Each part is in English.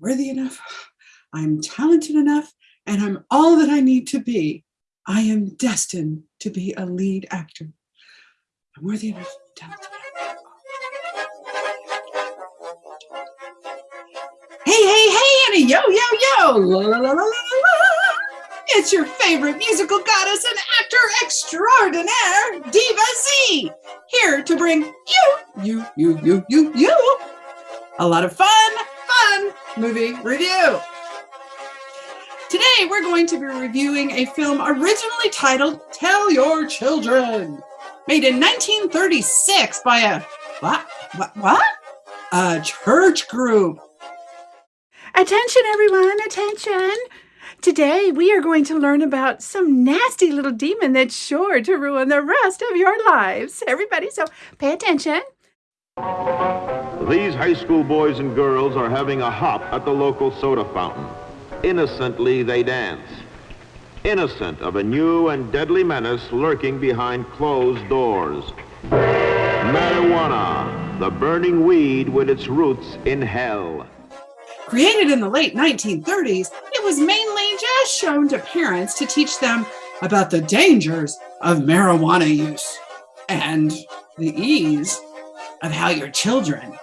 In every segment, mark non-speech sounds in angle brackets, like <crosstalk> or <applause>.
worthy enough, I'm talented enough, and I'm all that I need to be. I am destined to be a lead actor. I'm worthy enough, talented enough. Hey, hey, hey, Annie, yo, yo, yo, la, la, la, la, la, la. It's your favorite musical goddess and actor extraordinaire, Diva Z, here to bring you, you, you, you, you, you, a lot of fun, fun movie review. Today, we're going to be reviewing a film originally titled Tell Your Children, made in 1936 by a, what, what, what? A church group. Attention, everyone, attention. Today, we are going to learn about some nasty little demon that's sure to ruin the rest of your lives. Everybody, so pay attention. These high school boys and girls are having a hop at the local soda fountain. Innocently, they dance. Innocent of a new and deadly menace lurking behind closed doors. Marijuana, the burning weed with its roots in hell. Created in the late 1930s, it was mainly just shown to parents to teach them about the dangers of marijuana use and the ease of how your children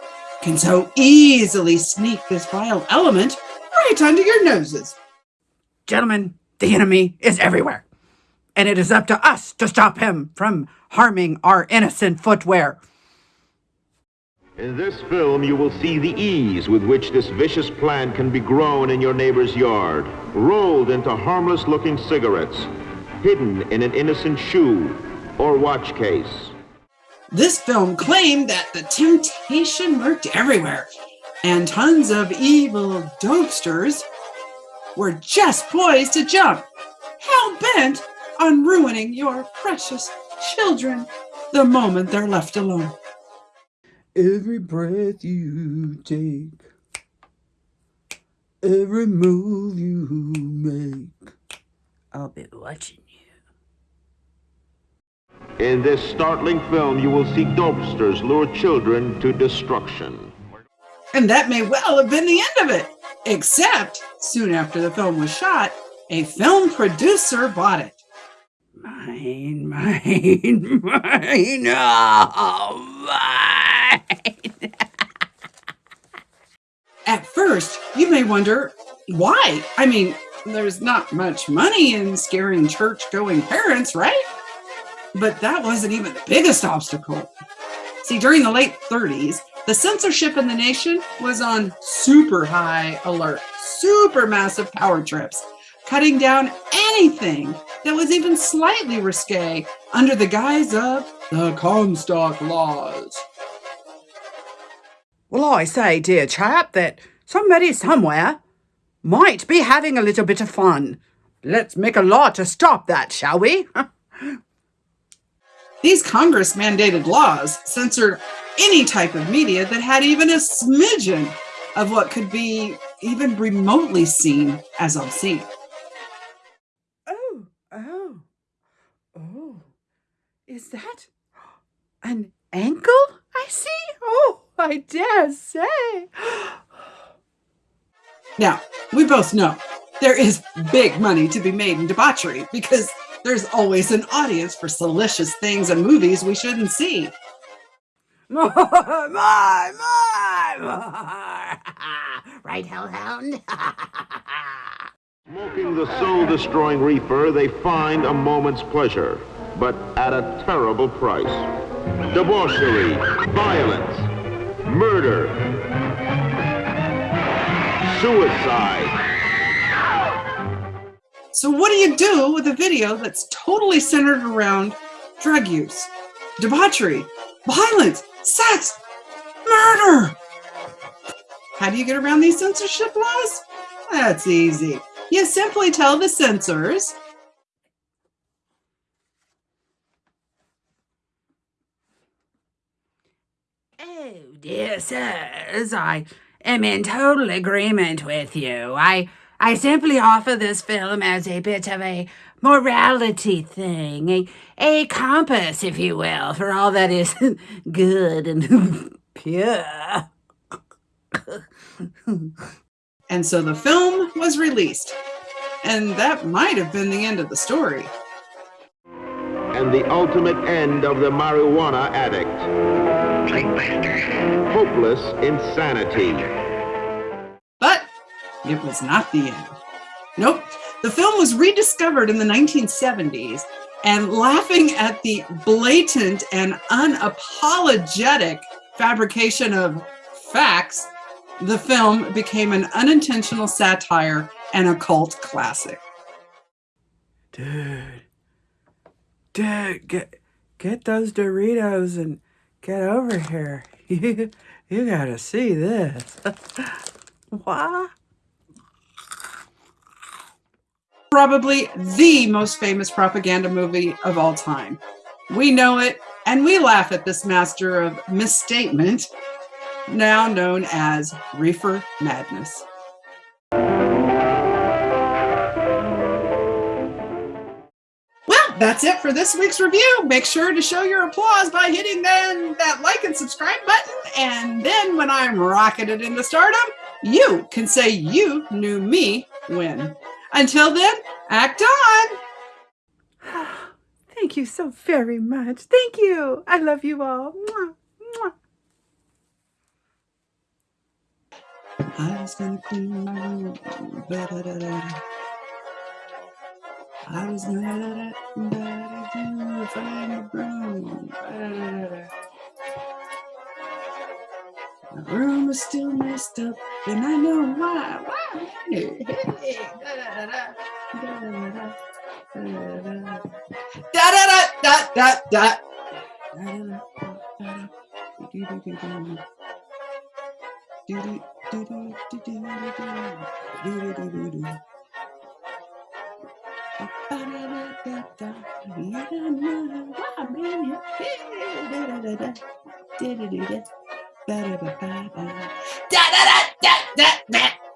can so easily sneak this vile element right under your noses. Gentlemen, the enemy is everywhere, and it is up to us to stop him from harming our innocent footwear. In this film, you will see the ease with which this vicious plant can be grown in your neighbor's yard, rolled into harmless-looking cigarettes, hidden in an innocent shoe or watch case. This film claimed that the temptation lurked everywhere, and tons of evil dopesters were just poised to jump, hell bent on ruining your precious children the moment they're left alone. Every breath you take, every move you make, I'll be watching you. In this startling film, you will see dopesters lure children to destruction. And that may well have been the end of it, except soon after the film was shot, a film producer bought it. Mine, <laughs> mine, mine, oh, mine. <laughs> At first, you may wonder why. I mean, there's not much money in scaring church going parents, right? But that wasn't even the biggest obstacle. See, during the late 30s, the censorship in the nation was on super high alert, super massive power trips, cutting down anything that was even slightly risque under the guise of the Comstock laws. Well, I say, dear chap, that somebody somewhere might be having a little bit of fun. Let's make a law to stop that, shall we? <laughs> These Congress mandated laws censored any type of media that had even a smidgen of what could be even remotely seen as obscene. Oh, oh, oh. Is that an ankle I see? Oh, I dare say. Now, we both know there is big money to be made in debauchery because there's always an audience for salacious things and movies we shouldn't see. More, more, more, more. right, Hellhound? Smoking the soul-destroying reefer, they find a moment's pleasure, but at a terrible price. Debauchery, violence, murder, suicide. So what do you do with a video that's totally centered around drug use, debauchery, violence, sex, murder? How do you get around these censorship laws? That's easy. You simply tell the censors, Oh, dear sirs, I am in total agreement with you. I I simply offer this film as a bit of a morality thing, a, a compass, if you will, for all that is <laughs> good and <laughs> pure. And so the film was released. And that might have been the end of the story. And the ultimate end of the marijuana addict. Hopeless insanity. It was not the end. Nope. The film was rediscovered in the 1970s and laughing at the blatant and unapologetic fabrication of facts, the film became an unintentional satire and a cult classic. Dude. Dude, get get those Doritos and get over here. You, <laughs> you gotta see this. <laughs> what? Probably the most famous propaganda movie of all time. We know it and we laugh at this master of misstatement, now known as Reefer Madness. Well, that's it for this week's review. Make sure to show your applause by hitting then that like and subscribe button. And then when I'm rocketed into stardom, you can say you knew me when. Until then, act on. <gasps> Thank you so very much. Thank you. I love you all. Mwah, mwah. I was gonna clean my room. Ba-da-da-da-da. I was gonna da-da-da-do, find a broom. Ba-da-da-da-da. The room is still messed up, and I know why. Why? Hey, hey, da-da-da-da, da-da-da-da, da-da-da-da. Da-da-da-da-da-da. Da-da-da-da-da. Do-do-do-do. Da da da da da da.